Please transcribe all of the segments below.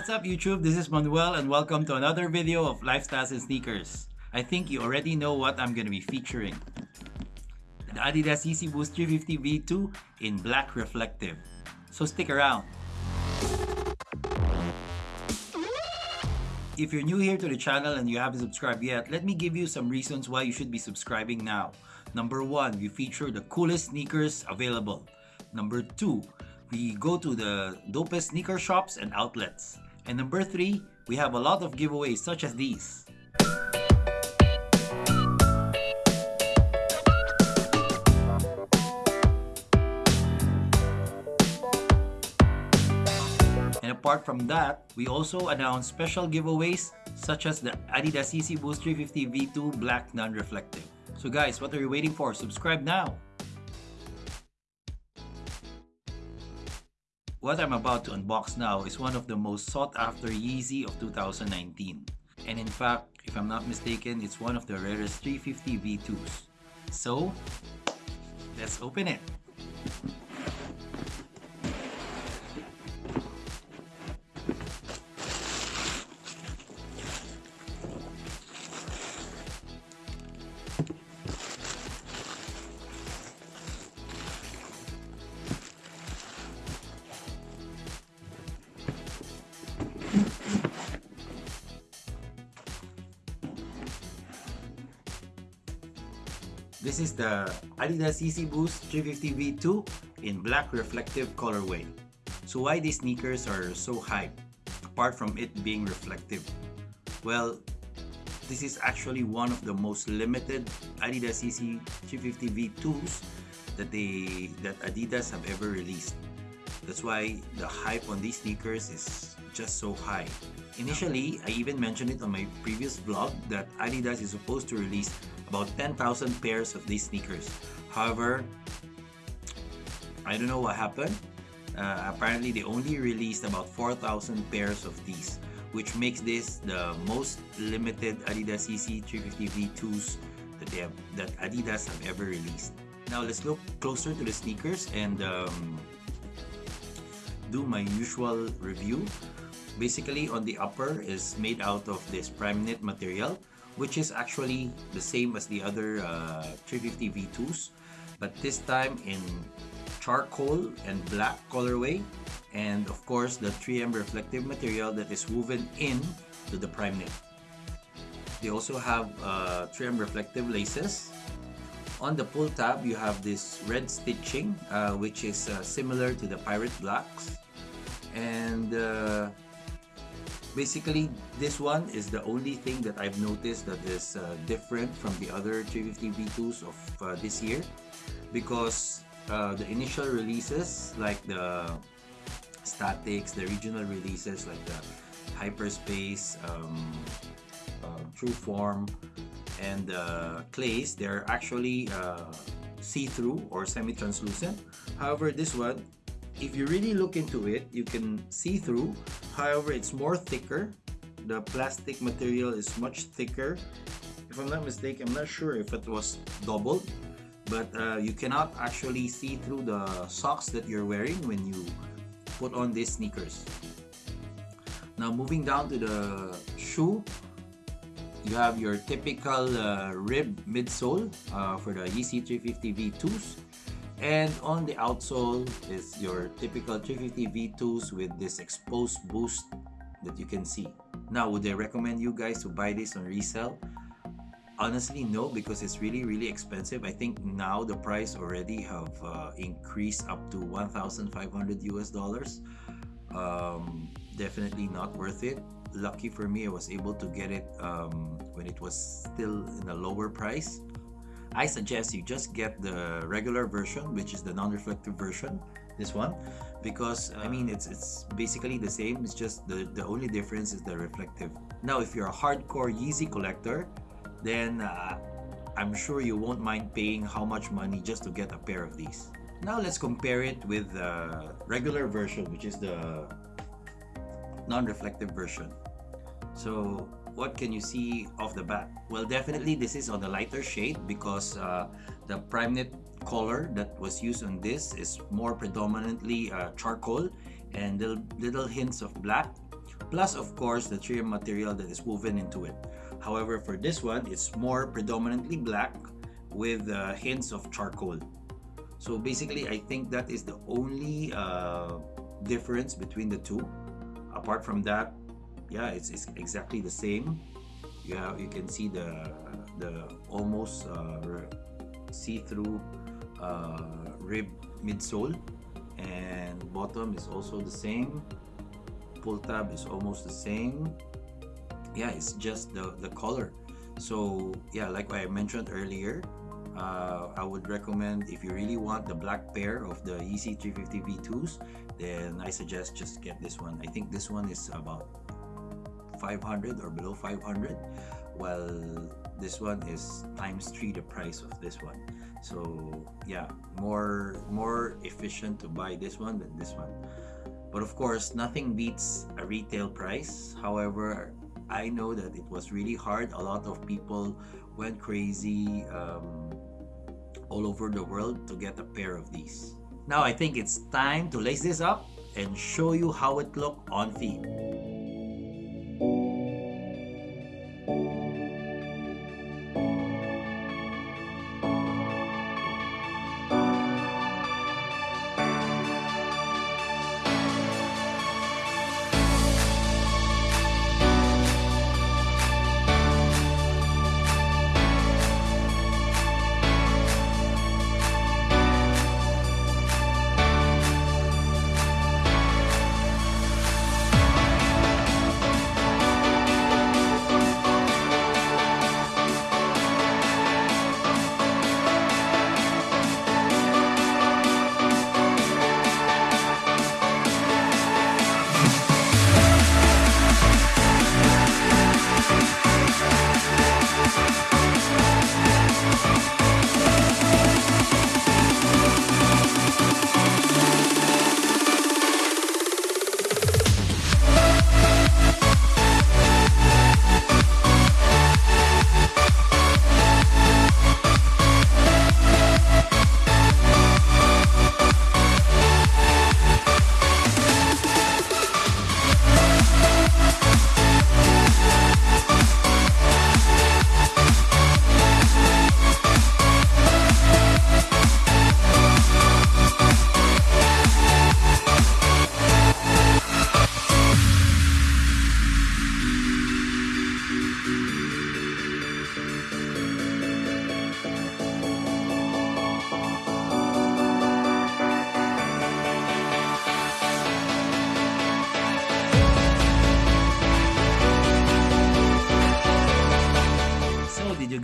What's up YouTube? This is Manuel and welcome to another video of Lifestyles and Sneakers. I think you already know what I'm going to be featuring. The Adidas Yeezy Boost 350 V2 in black reflective. So stick around. If you're new here to the channel and you haven't subscribed yet, let me give you some reasons why you should be subscribing now. Number one, we feature the coolest sneakers available. Number two, we go to the dopest sneaker shops and outlets. And number three, we have a lot of giveaways such as these. And apart from that, we also announce special giveaways such as the Adidas Yeezy Boost 350 V2 Black Non-Reflective. So guys, what are you waiting for? Subscribe now! What I'm about to unbox now is one of the most sought after Yeezy of 2019. And in fact, if I'm not mistaken, it's one of the rarest 350 V2s. So, let's open it. This is the Adidas Yeezy Boost 350 V2 in black reflective colorway. So why these sneakers are so hype, apart from it being reflective? Well, this is actually one of the most limited Adidas Yeezy 350 V2s that they that Adidas have ever released. That's why the hype on these sneakers is just so high. Initially, I even mentioned it on my previous vlog that Adidas is supposed to release about 10,000 pairs of these sneakers. However, I don't know what happened. Uh, apparently, they only released about 4,000 pairs of these, which makes this the most limited Adidas Yeezy 350 V2s that they have, that Adidas have ever released. Now let's look closer to the sneakers and um, do my usual review. Basically, on the upper is made out of this prime knit material which is actually the same as the other uh, 350 V2s but this time in charcoal and black colorway and of course the 3M reflective material that is woven in to the prime knit. They also have uh, 3M reflective laces. On the pull tab you have this red stitching uh, which is uh, similar to the pirate blacks and uh, basically this one is the only thing that I've noticed that is uh, different from the other 350 V2s of uh, this year. Because uh, the initial releases like the statics, the regional releases like the hyperspace, um, uh, true form and the clays they're actually uh, see-through or semi-translucent. However this one if you really look into it, you can see through. However, it's more thicker. The plastic material is much thicker. If I'm not mistaken, I'm not sure if it was doubled, but uh, you cannot actually see through the socks that you're wearing when you put on these sneakers. Now moving down to the shoe, you have your typical uh, rib midsole uh, for the Yeezy 350 V2s and on the outsole is your typical 350 V2s with this exposed boost that you can see. Now, would I recommend you guys to buy this on resale? Honestly, no, because it's really, really expensive. I think now the price already have uh, increased up to 1,500 US dollars. Um, definitely not worth it. Lucky for me, I was able to get it um, when it was still in a lower price. I suggest you just get the regular version, which is the non-reflective version, this one, because I mean it's it's basically the same. It's just the the only difference is the reflective. Now, if you're a hardcore Yeezy collector, then uh, I'm sure you won't mind paying how much money just to get a pair of these. Now let's compare it with the regular version, which is the non-reflective version. So what can you see off the bat? Well, definitely this is on the lighter shade because uh, the prime knit color that was used on this is more predominantly uh, charcoal and little, little hints of black. plus of course the 3M material that is woven into it. However, for this one, it's more predominantly black with uh, hints of charcoal. So basically, I think that is the only uh, difference between the two. Apart from that, yeah, it's, it's exactly the same. You have, you can see the the almost uh, see-through uh, rib midsole and bottom is also the same. Pull tab is almost the same. Yeah it's just the the color. So yeah like I mentioned earlier uh, I would recommend if you really want the black pair of the Yeezy 350 V2s then I suggest just get this one. I think this one is about 500 or below 500 while this one is times three the price of this one so yeah more more efficient to buy this one than this one but of course nothing beats a retail price however I know that it was really hard. A lot of people went crazy um, all over the world to get a pair of these. Now I think it's time to lace this up and show you how it look on feet.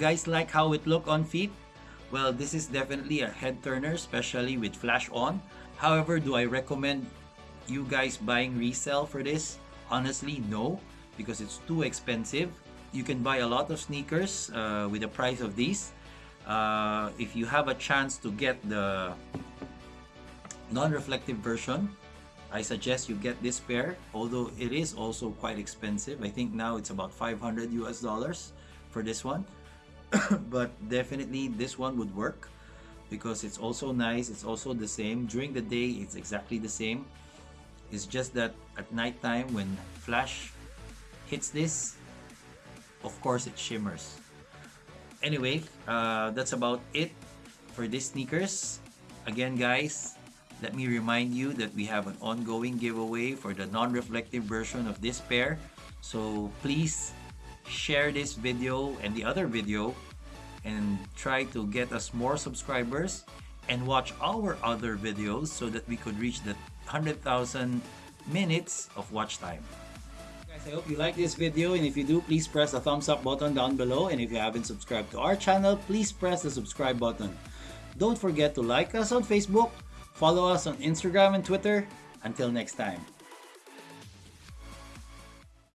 Guys like how it looked on feet? Well, this is definitely a head turner, especially with flash on. However, do I recommend you guys buying resale for this? Honestly, no, because it's too expensive. You can buy a lot of sneakers uh, with the price of these. Uh, if you have a chance to get the non-reflective version, I suggest you get this pair, although it is also quite expensive. I think now it's about 500 US dollars for this one. but definitely this one would work because it's also nice it's also the same. During the day it's exactly the same. It's just that at night time when flash hits this of course it shimmers. Anyway uh, that's about it for these sneakers. Again guys let me remind you that we have an ongoing giveaway for the non-reflective version of this pair. So please share this video and the other video and try to get us more subscribers and watch our other videos so that we could reach the 100,000 minutes of watch time. Guys, I hope you like this video and if you do, please press the thumbs up button down below and if you haven't subscribed to our channel, please press the subscribe button. Don't forget to like us on Facebook, follow us on Instagram and Twitter. Until next time.